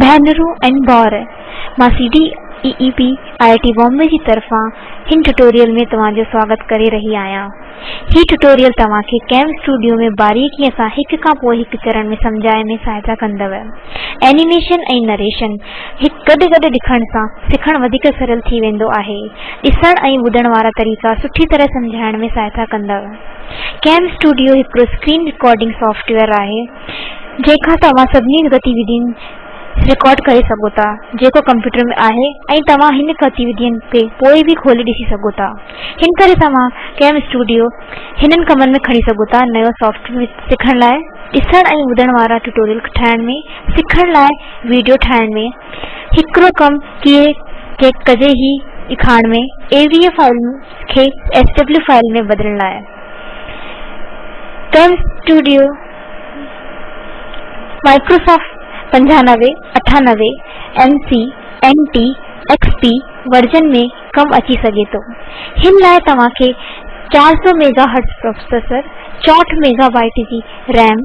بینرو and بار bore C D P I I T Bombay طرفا ان tutorial میں تاج سواگت کر رہی آیا۔ یہ ٹوٹوریل تا کیمپ اسٹوڈیو میں باریکی سے ایک کا چرن میں سمجھنے میں سہایتا کرو ایمشن نریشن ایک گد گدے لکھن سے سکھ سرل اس بدھار والا طریقہ سُی طرح سمجھ میں سہایتا کرم اسٹوڈیو ایک اسکرین ریکارڈنگ سافٹ ویئر ہے جیکا تا سی گتودھی ریکارڈ کر سوا کمپیوٹر میں ہے تا ان گتو کے کوئی بھی کھولے ڈسوا کرم اسٹوڈیو ان کم میں کھڑی سوتا نو سافٹویئر سیکھنے لائن ایدھن والا ٹوٹوریل میں سیکھنے لائڈی ٹھائن میں ایکڑ کم کیے ہی فائل کے ایس ڈبل فائل میں بدلنے کی مائکروسافٹ پنجانوے اٹھانوے M C M T XP version میں کم اچھی سگے تو ہن لائے تمہاں کے چار سو میگا ہرٹس پروسیسر چوٹ میگا بائٹ جی RAM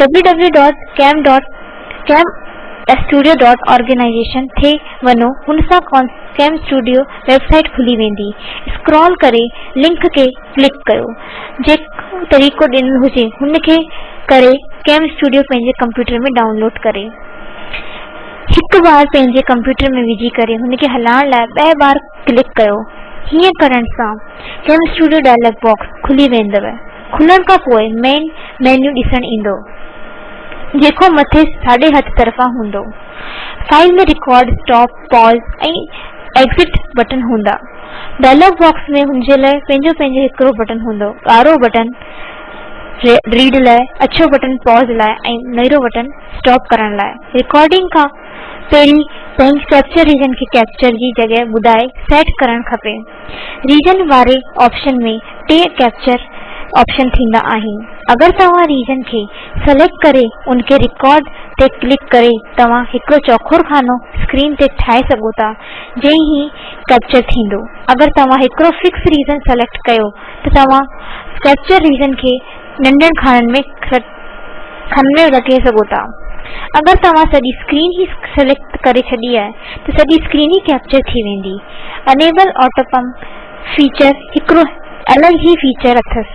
W W dot cam dot CamStudio dot organisation ویم اسٹوڈیو ویبسائٹ کھلی ویس اسکر کرے لنک کے کلک کرم اسٹوڈیو پینے کمپیوٹر میں ڈاؤن لوڈ کریں بار پہ کمپیوٹر میں وجی کرک سا سکیم اسٹوڈیو ڈائلگ باکس کُلی ہے کھلن کا پو مین مین ڈسن ای جيڪو مٿي ساڄي هٿ طرفان هوندو. File ۾ record stop pause ۽ exit بٽڻ هوندا. ڊائلاگ باڪس ۾ هن جي لاءِ پنهنجو پنهنجو هڪڙو بٽڻ هوندو. ڳاڙهو بٽڻ ريڊ لاءِ اڇو بٽڻ پاز لاءِ ۽ نيرو بٽڻ اسٽاپ ڪرڻ لاءِ. رڪارڊنگ کان پهرين پنهنجي ڪيپچر ريجن کي ڪيپچر جي جڳهه ٻڌائي سيٽ ڪرڻ کپي. ريجن واري آپشن ۾ ٽي ڪيپچر آپشن اگر تاکہ ریجن کے سلیکٹ کر کے ریکارڈ سے کلک کرو چوکھر خانہ اسکرین سے ٹائ سا جی کیپچر تین اگر تاکہ fix region select capture region کے ننڈین خانے میں خمے رکھے سوتا اگر تعلیم ہی سلیکٹ کر چی ہے تو ساری اسکرین ہی کیپچر تھی وی اینبل اوٹوپمپ فیچر ایکڑ الگ ہی فیچر اتس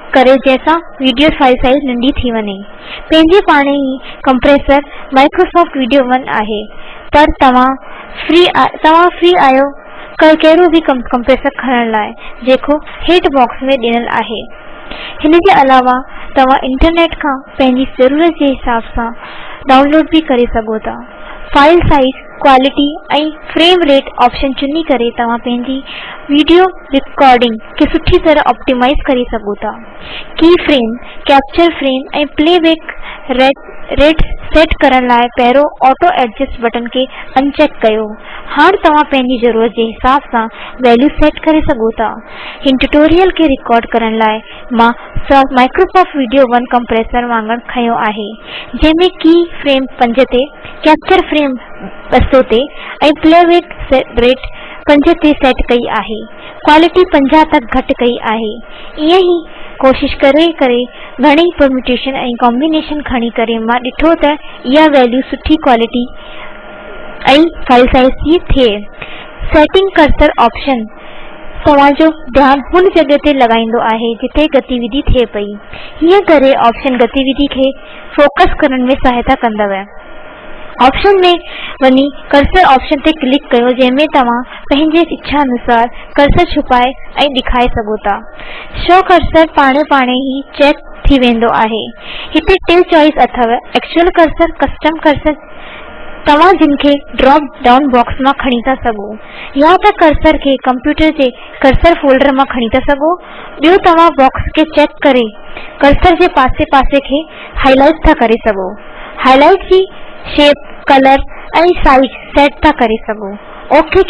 ڪري جنهن سان وڊيو فائل سائيز ننڍي ٿي وڃي. پنهنجي پاڻ ئي ڪمپريسر مائڪروسافٽ وڊيو ون آهي. پر توهان فري توهان فري آهيو ڪهڙو به ڪمپريسر کڻڻ لاءِ جيڪو هيٺ باڪس ۾ ڏنل آهي. هن جي علاوه توهان انٽرنيٽ کان پنهنجي ضرورت جي حساب سان ڊائون لوڊ به ڪري سگهو ٿا. File size quality frame rate option چنی کریں ویڈیو ریکارڈنگ کے سوی طرح آپٹمائز کر سکو کی frame capture frame playback rate rate set کرنے لائ پہ آٹو ایڈجسٹ بٹن کے انچیک کرو ہاں تعلیم ضرورت کے حساب سے ویلو سیٹ کر سکتا ان ٹوٹوریل کے ریکارڈ کرنے لائیں مائڪروسافٽ وڊيو ون ڪمپريسر وانگر کيو آهي جنهن ۾ ڪه فريم پنج تي ڪيپچر فريم ٻه سؤ تي ۽ پلي بيڪ ريٽ پنج تي سيٽ ڪئي آهي. ڪوالٽي پنجاهه تڪ گهٽ ڪئي آهي. ائين ئي ڪوشش ڪري ڪري گهڻيئي پرميوٽيشن ۽ ڪامبنيشن کڻي ڪري مان ڏٺو ته اها ويليو سٺي ڪوالٽي ۽ فائل سائيز جي ٿئي. سيٽنگ ڪرسر آپشن تاجو دن ان جگہ لگائی جی گتیو تھے پی کرشن کے فوکس کرنے میں سہایتا کرپشن میں کلک کر جن میں تبھی اچھا انسار کرسر چھپائے اور دکھائے سوتا شو کرسر پارے پانے ہی چیک ٹین چوائس اتوئل کرسر کمپیوٹر کے کرسر فولڈرسر ہائیلائٹ ہائی لائٹ کی شیپ کلر کی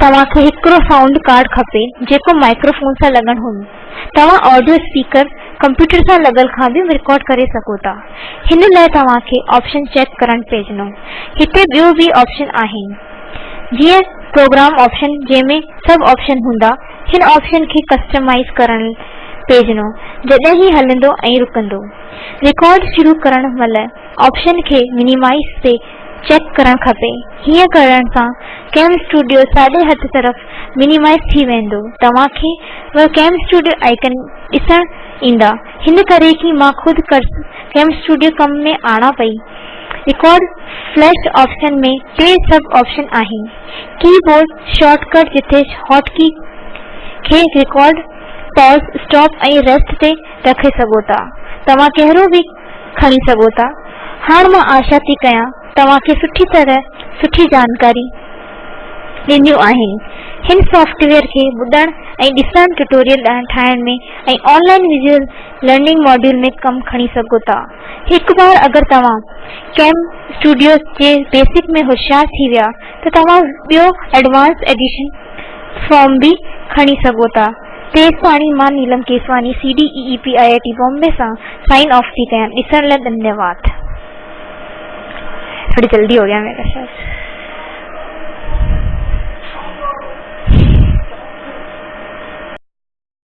توهان کي هڪڙو سائونڊ ڪارڊ کپي جيڪو مائڪروفون سان لڳڻ هجي توهان آڊيو اسپيڪر ڪمپيوٽر سان لڳل کان به رڪارڊ ڪري سگهو ٿا. هن لاءِ توهان کي آپشن چيڪ ڪرڻ هتي جنهن ۾ آپشن کي چیک کرنا ہاں کران سے کیمپ اسٹوڈیو ساڑھے ہٹ طرف مینیمائز تھی ویون تا کیمپ اسٹوڈیو آئکن اسا کی خود کرس کیمپ اسٹوڈیو کم میں آنا پی ریکارڈ فلش آپشن میں ٹھیک سب آپشن آیا کیڈ شارٹ کٹ جیسے ہاٹ کی ریکارڈ پال اسٹاپ ریسٹ میں رکھے سوتا تہو بھی کھو سوتا ہاں میں آشا تھی کیا توهان کي سٺي طرح سٺي جانڪاري ڏنيون آهن. هن سافٽ ويئر کي ٻڌڻ ۽ ڏسڻ ٽيوٽوريل ٺاهڻ ۾۽ آنلائن وجئل لرننگ ماڊيول ۾ ڪم کڻي سگهو ٿا. هڪ بار اگر توهان ڪيم اسٽوڊيو جي بيسڪ ۾ هوشيار ٿي ويا ته توهان ٻيو ايڊوانس ايڊشن فارم به کڻي سگهو ٿا. تيستاڻي مان نيلم Keswani C D E P I I T Bombay سان سائن آف ٿي ڪيان. ڏسڻ لاءِ ڌنيواد تھوڑی جلدی ہو گیا میرے شاید